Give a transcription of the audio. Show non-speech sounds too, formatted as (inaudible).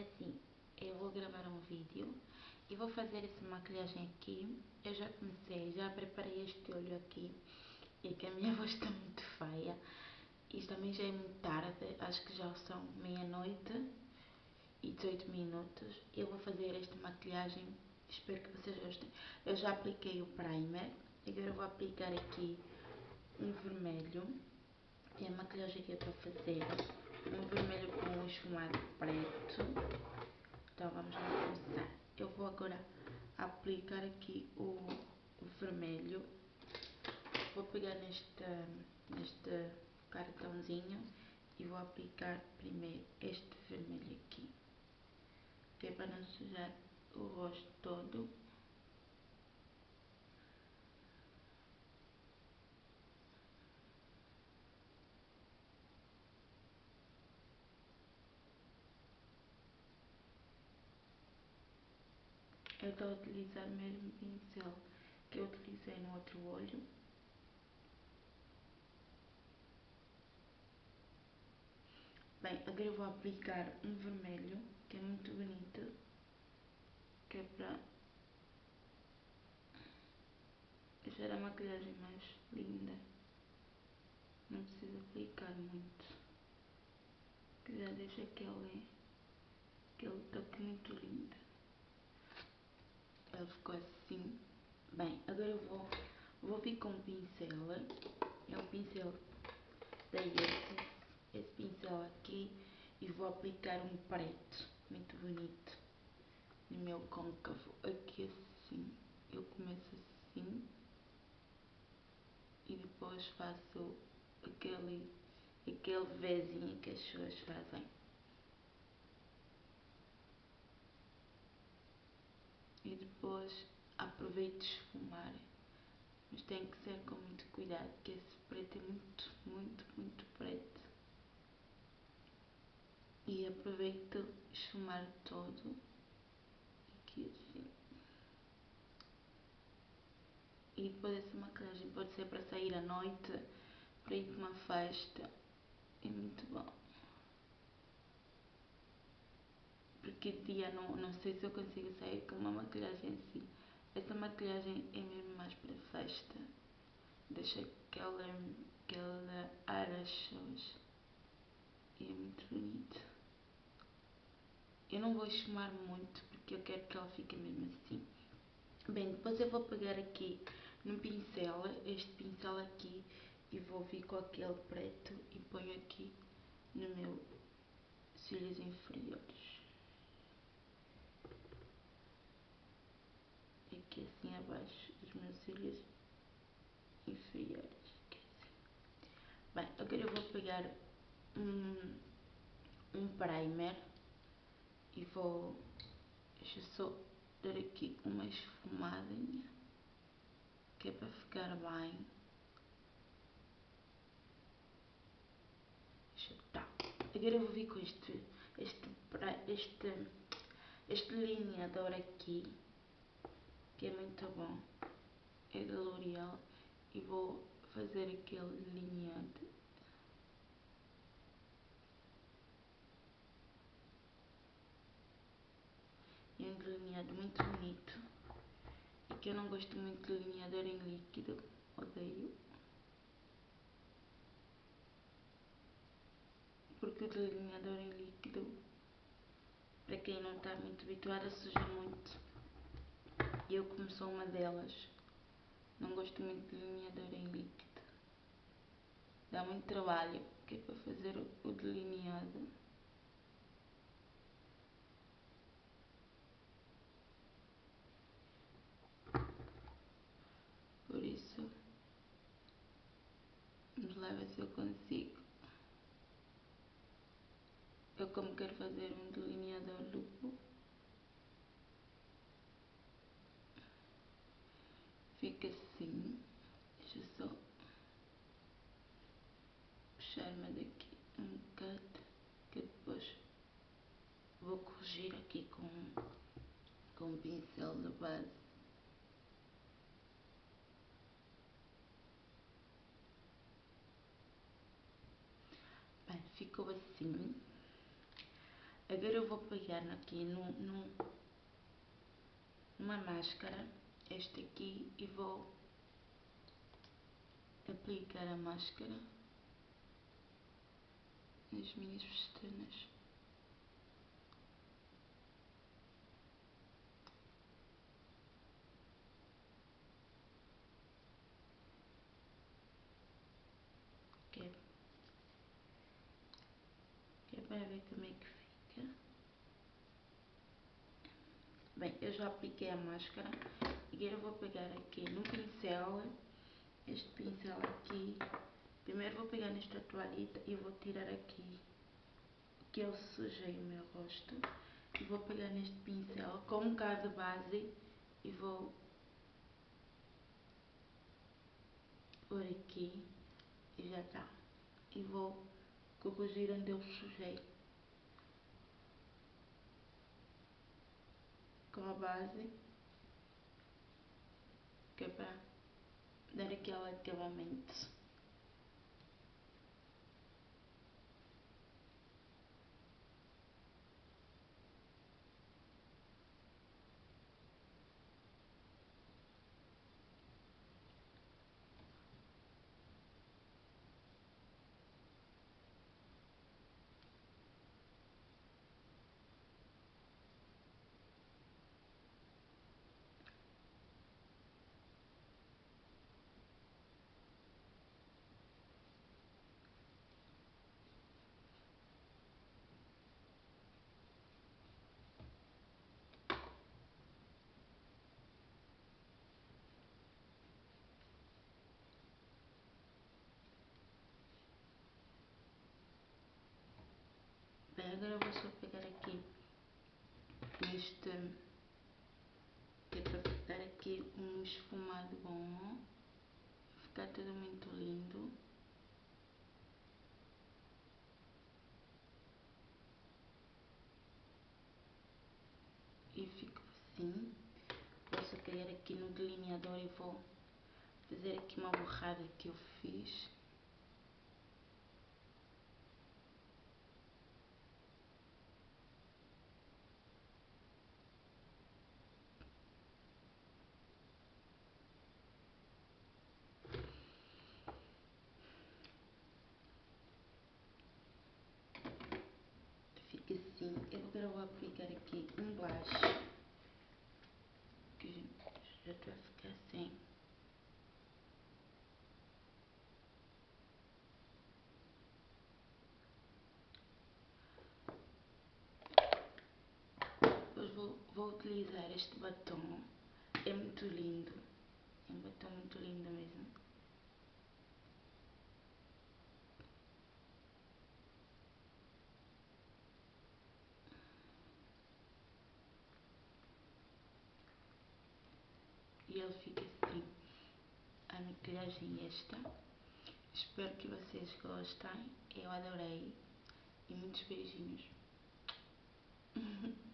é assim, eu vou gravar um vídeo e vou fazer essa maquilhagem aqui. Eu já comecei, já preparei este olho aqui e que a minha (laughs) voz está muito feia. E também já é muito tarde, acho que já são meia-noite e 18 minutos. Eu vou fazer esta maquilhagem, espero que vocês gostem. Eu já apliquei o primer, agora eu vou aplicar aqui um vermelho. E a maquilhagem que é para fazer um vermelho com um esfumado preto. Então vamos lá começar. Eu vou agora aplicar aqui o, o vermelho. Vou pegar neste, neste cartãozinho e vou aplicar primeiro este vermelho aqui. Que é para não sujar o rosto todo. Eu estou a utilizar o mesmo pincel que eu utilizei no outro olho. Bem, agora vou aplicar um vermelho, que é muito bonito, que é para deixar a maquilhagem mais linda. Não precisa aplicar muito, já deixa aquele, aquele toque muito lindo. Ficou assim. Bem, agora eu vou, vou vir com um pincel. É um pincel da. Esse pincel aqui. E vou aplicar um preto. Muito bonito. No meu côncavo. Aqui assim. Eu começo assim. E depois faço aquele, aquele Vzinho que as pessoas fazem. Depois aproveito esfumar. Mas tem que ser com muito cuidado, porque esse preto é muito, muito, muito preto. E aproveito esfumar todo. Aqui assim. E depois essa maquiagem pode ser para sair à noite, para ir para uma festa. É muito bom. De dia não, não sei se eu consigo sair com uma maquilhagem assim. Essa maquilhagem é mesmo mais para festa. Deixa aquela, aquela as E é muito bonito. Eu não vou esfumar muito porque eu quero que ela fique mesmo assim. Bem, depois eu vou pegar aqui no pincel, este pincel aqui, e vou vir com aquele preto e ponho aqui no meu cílios inferiores. Aqui assim abaixo dos meus cílios inferiores. Bem, agora eu vou pegar um, um primer e vou, deixa só dar aqui uma esfumadinha, que é para ficar bem. Tá. Agora eu vou vir com este, este, este, este delineador aqui que é muito bom. É da L'Oreal e vou fazer aquele delineado. É um delineado muito bonito e que eu não gosto muito de delineador em líquido, odeio. Porque o delineador em líquido, para quem não está muito habituado, suja muito. E eu como sou uma delas, não gosto muito de delineador em líquido. Dá muito trabalho, que é para fazer o delineado. Por isso, lá ver se eu consigo. Eu como quero fazer um delineador duplo, fica assim. Deixa eu só puxar-me daqui um bocado, que depois vou corrigir aqui com, com um pincel de base. Bem, ficou assim. Agora eu vou pegar aqui no, no, numa máscara, este aqui, e vou aplicar a máscara nas minhas pestanas. Que é, que para ver como é que fica. Bem, eu já apliquei a máscara. Agora eu vou pegar aqui no pincel, este pincel aqui. Primeiro vou pegar nesta toalhita e vou tirar aqui que eu sujei o meu rosto. E vou pegar neste pincel com um bocado de base e vou por aqui e já está. E vou corrigir onde eu sujei. Com a base, que é para dar aquele acabamento. Agora vou só pegar aqui este, que é para dar aqui um esfumado bom, ficar tudo muito lindo. E fico assim. Posso cair aqui no delineador e vou fazer aqui uma borrada que eu fiz. assim, eu agora vou aplicar aqui um blush, que já estou a ficar assim. Depois vou, vou utilizar este batom, é muito lindo, é um batom muito lindo mesmo. e ele fica assim. A maquilhagem esta. Espero que vocês gostem. Eu adorei. E muitos beijinhos. (laughs)